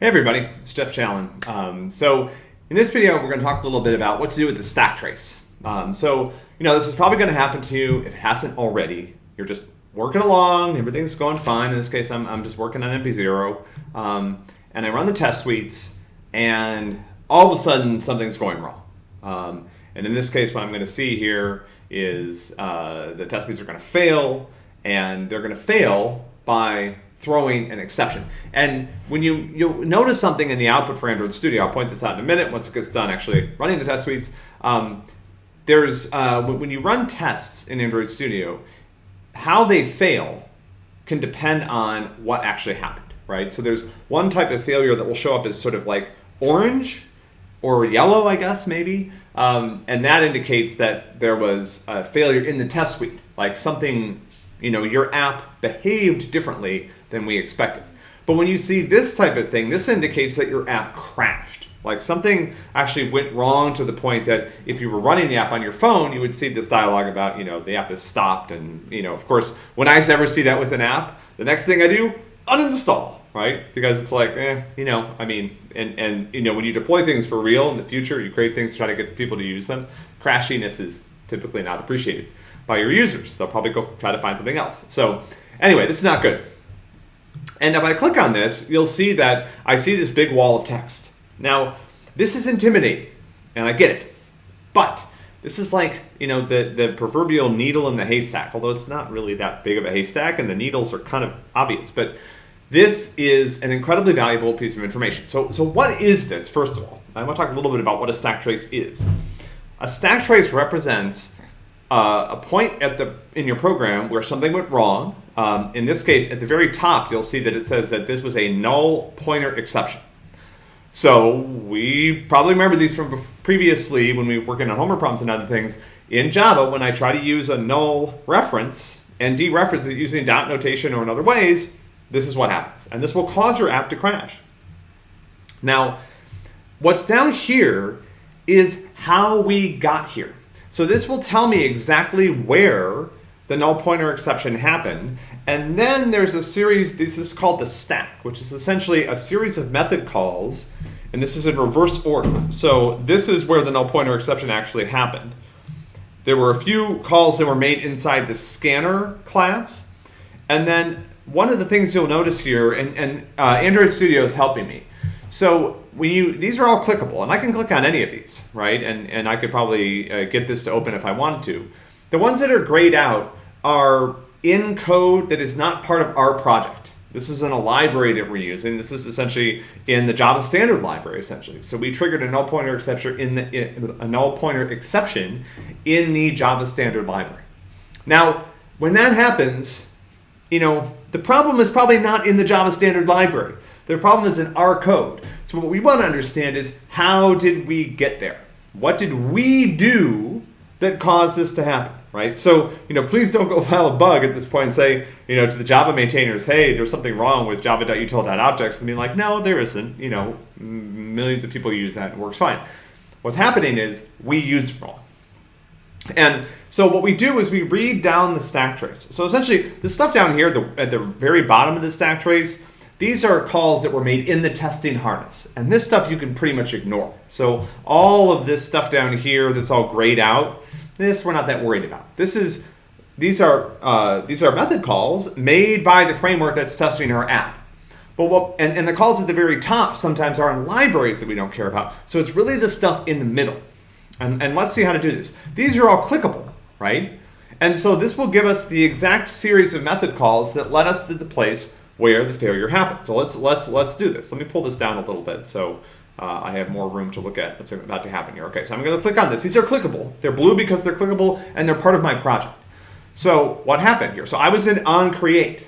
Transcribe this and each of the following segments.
Hey everybody, it's Jeff Challen. Um, so in this video, we're going to talk a little bit about what to do with the stack trace. Um, so, you know, this is probably going to happen to you if it hasn't already. You're just working along, everything's going fine. In this case, I'm, I'm just working on MP0. Um, and I run the test suites, and all of a sudden, something's going wrong. Um, and in this case, what I'm going to see here is uh, the test suites are going to fail, and they're going to fail by throwing an exception. And when you you'll notice something in the output for Android Studio, I'll point this out in a minute once it gets done actually running the test suites. Um, there's uh, when you run tests in Android Studio, how they fail can depend on what actually happened, right? So there's one type of failure that will show up as sort of like orange or yellow, I guess maybe, um, and that indicates that there was a failure in the test suite, like something you know, your app behaved differently than we expected. But when you see this type of thing, this indicates that your app crashed. Like something actually went wrong to the point that if you were running the app on your phone, you would see this dialogue about, you know, the app is stopped. And, you know, of course, when I ever see that with an app, the next thing I do, uninstall, right? Because it's like, eh, you know, I mean, and, and, you know, when you deploy things for real in the future, you create things to try to get people to use them, crashiness is typically not appreciated by your users. They'll probably go try to find something else. So anyway, this is not good. And if I click on this, you'll see that I see this big wall of text. Now, this is intimidating, and I get it. But this is like, you know, the, the proverbial needle in the haystack, although it's not really that big of a haystack, and the needles are kind of obvious. But this is an incredibly valuable piece of information. So, so what is this, first of all? I want to talk a little bit about what a stack trace is. A stack trace represents uh, a point at the in your program where something went wrong. Um, in this case, at the very top, you'll see that it says that this was a null pointer exception. So we probably remember these from previously when we were working on homework problems and other things. In Java, when I try to use a null reference and dereference it using dot notation or in other ways, this is what happens. And this will cause your app to crash. Now, what's down here is how we got here. So this will tell me exactly where the null pointer exception happened. And then there's a series, this is called the stack, which is essentially a series of method calls. And this is in reverse order. So this is where the null pointer exception actually happened. There were a few calls that were made inside the scanner class. And then one of the things you'll notice here, and, and uh, Android Studio is helping me. So when you, these are all clickable, and I can click on any of these, right? And, and I could probably uh, get this to open if I wanted to. The ones that are grayed out are in code that is not part of our project. This is in a library that we're using. This is essentially in the Java standard library, essentially. So we triggered a null pointer exception in the a null pointer exception in the Java standard library. Now, when that happens, you know, the problem is probably not in the Java standard library. The problem is in our code. So what we want to understand is how did we get there? What did we do that caused this to happen, right? So, you know, please don't go file a bug at this point and say, you know, to the Java maintainers, hey, there's something wrong with java.util.objects and be like, no, there isn't. You know, millions of people use that and it works fine. What's happening is we used it wrong. And so what we do is we read down the stack trace. So essentially, the stuff down here the, at the very bottom of the stack trace, these are calls that were made in the testing harness. And this stuff you can pretty much ignore. So all of this stuff down here that's all grayed out, this we're not that worried about. This is these are uh, these are method calls made by the framework that's testing our app. But what, and, and the calls at the very top sometimes are in libraries that we don't care about. So it's really the stuff in the middle. And, and let's see how to do this. These are all clickable, right? And so this will give us the exact series of method calls that led us to the place where the failure happened. So let's let's let's do this. Let me pull this down a little bit so uh, I have more room to look at what's about to happen here. Okay, so I'm going to click on this. These are clickable. They're blue because they're clickable and they're part of my project. So what happened here? So I was in on create.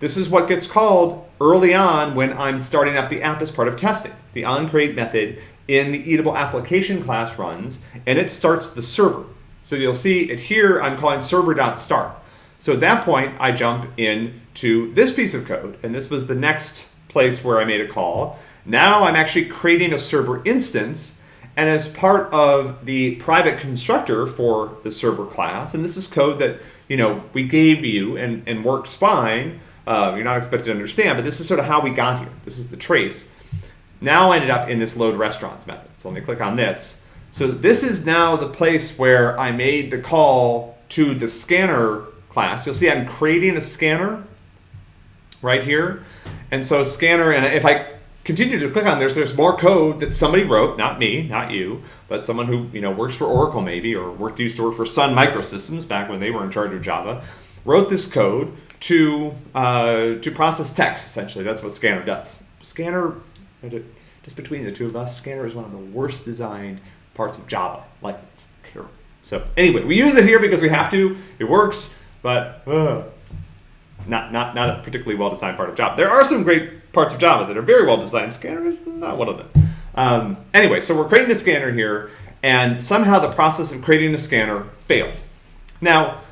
This is what gets called early on when I'm starting up the app as part of testing. The on create method in the eatable application class runs, and it starts the server. So you'll see it here, I'm calling server.start. So at that point, I jump into this piece of code, and this was the next place where I made a call. Now I'm actually creating a server instance, and as part of the private constructor for the server class, and this is code that you know we gave you and, and works fine, Uh, you're not expected to understand, but this is sort of how we got here. This is the trace. Now I ended up in this load restaurants method. So let me click on this. So this is now the place where I made the call to the scanner class. You'll see I'm creating a scanner right here. And so scanner, and if I continue to click on this, there's more code that somebody wrote, not me, not you, but someone who you know works for Oracle maybe, or worked used to work for Sun Microsystems back when they were in charge of Java, wrote this code to uh, to process text. Essentially, that's what Scanner does. Scanner, just between the two of us, Scanner is one of the worst designed parts of Java. Like it's terrible. So anyway, we use it here because we have to. It works, but. Uh, not, not, not a particularly well designed part of Java. There are some great parts of Java that are very well designed. Scanner is not one of them. Um, anyway, so we're creating a scanner here, and somehow the process of creating a scanner failed. Now,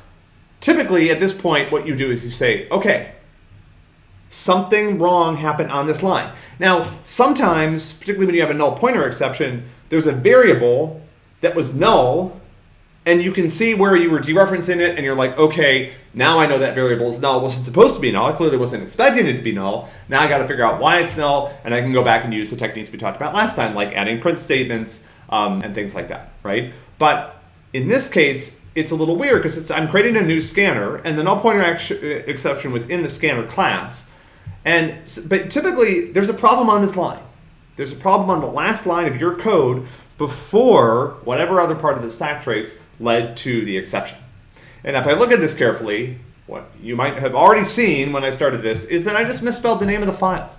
typically at this point, what you do is you say, okay, something wrong happened on this line. Now, sometimes, particularly when you have a null pointer exception, there's a variable that was null and you can see where you were dereferencing it and you're like, okay, now I know that variable is null. It wasn't supposed to be null. I clearly wasn't expecting it to be null. Now I got to figure out why it's null and I can go back and use the techniques we talked about last time, like adding print statements um, and things like that, right? But in this case, it's a little weird because I'm creating a new scanner and the null pointer exception was in the scanner class. And but typically there's a problem on this line. There's a problem on the last line of your code before whatever other part of the stack trace led to the exception. And if I look at this carefully, what you might have already seen when I started this is that I just misspelled the name of the file,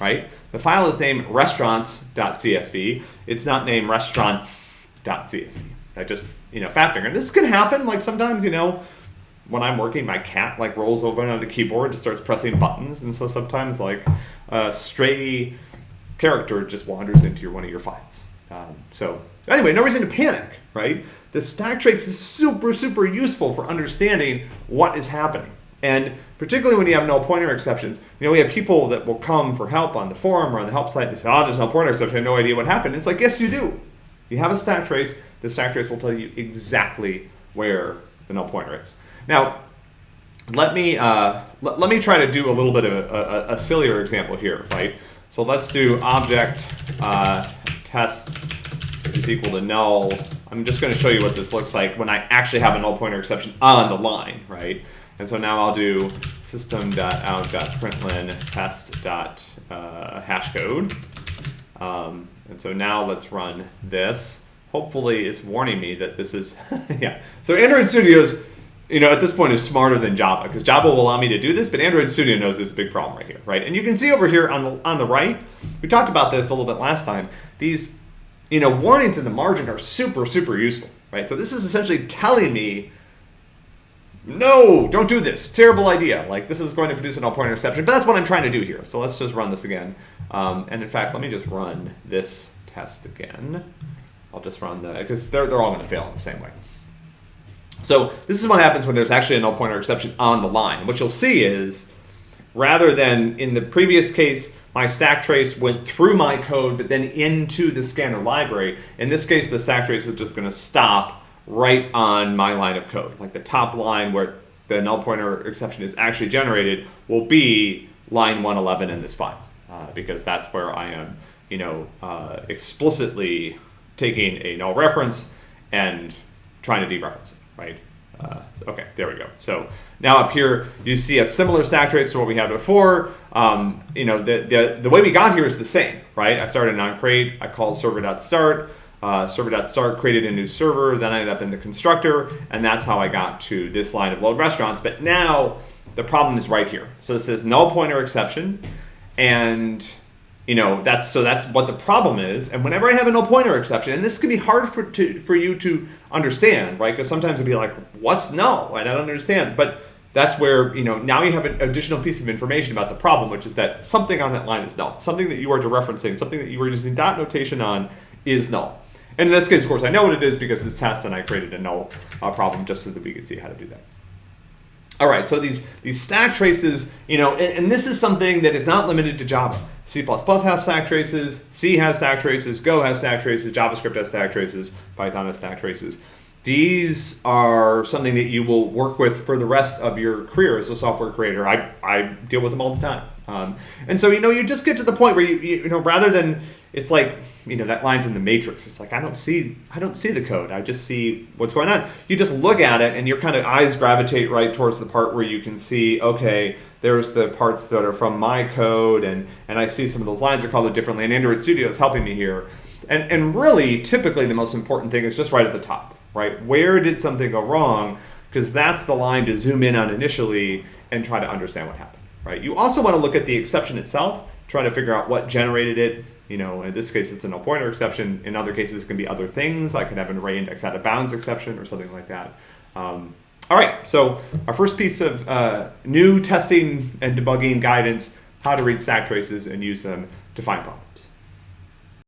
right? The file is named restaurants.csv. It's not named restaurants.csv. I just, you know, fat finger. This can happen, like sometimes, you know, when I'm working, my cat like rolls over on the keyboard, and just starts pressing buttons, and so sometimes like a stray character just wanders into your, one of your files. Um, so anyway, no reason to panic, right? The stack trace is super, super useful for understanding what is happening. And particularly when you have null pointer exceptions, you know, we have people that will come for help on the forum or on the help site. They say, oh, there's null pointer exception. I have no idea what happened. It's like, yes, you do. You have a stack trace. The stack trace will tell you exactly where the null pointer is. Now, let me, uh, let, let me try to do a little bit of a, a, a sillier example here, right? So let's do object uh, test is equal to null. I'm just going to show you what this looks like when I actually have a null pointer exception on the line, right? And so now I'll do system.out.println test.hashcode. Um, and so now let's run this. Hopefully it's warning me that this is, yeah. So Android Studios, you know, at this point is smarter than Java because Java will allow me to do this, but Android Studio knows there's a big problem right here, right? And you can see over here on the, on the right, we talked about this a little bit last time, these you know, warnings in the margin are super, super useful, right? So this is essentially telling me, no, don't do this. Terrible idea. Like this is going to produce a null pointer exception, but that's what I'm trying to do here. So let's just run this again. Um, and in fact, let me just run this test again. I'll just run the, because they're, they're all going to fail in the same way. So this is what happens when there's actually a null pointer exception on the line. What you'll see is, rather than in the previous case, my stack trace went through my code, but then into the scanner library. In this case, the stack trace is just going to stop right on my line of code. Like the top line where the null pointer exception is actually generated will be line 111 in this file, uh, because that's where I am, you know, uh, explicitly taking a null reference and trying to dereference it, right? Uh, okay, there we go. So now up here, you see a similar stack trace to what we had before. Um, you know, the, the, the way we got here is the same, right? I started on create, I called server.start, uh, server.start created a new server, then I ended up in the constructor, and that's how I got to this line of load restaurants. But now the problem is right here. So this is null pointer exception, and you know that's so that's what the problem is. And whenever i have a null pointer exception and this can be hard for to, for you to understand right? Because sometimes it'd be like what's null? I don't understand. But that's where you know now you have an additional piece of information about the problem which is that something on that line is null. Something that you are dereferencing something that you were using dot notation on is null. And in this case of course i know what it is because this test and i created a null uh, problem just so that we could see how to do that all right, so these, these stack traces, you know, and, and, this is something that is not limited to Java. C++ has stack traces, C has stack traces, Go has stack traces, JavaScript has stack traces, Python has stack traces. these are something that you will work with for the rest of your career as a software creator. I, I deal with them all the time. Um, and so, you know, you just get to the point where you, you, you know, rather than, it's like, you know, that line from the Matrix. It's like, I don't see, I don't see the code. I just see what's going on. You just look at it and your kind of eyes gravitate right towards the part where you can see, okay, there's the parts that are from my code. And, and I see some of those lines are called differently. And Android Studio is helping me here. And, and really, typically the most important thing is just right at the top right? Where did something go wrong? Because that's the line to zoom in on initially and try to understand what happened, right? You also want to look at the exception itself, try to figure out what generated it. You know, in this case, it's a null pointer exception. In other cases, it can be other things. I could have an array index out of bounds exception or something like that. Um, all right, so our first piece of uh, new testing and debugging guidance, how to read stack traces and use them to find problems.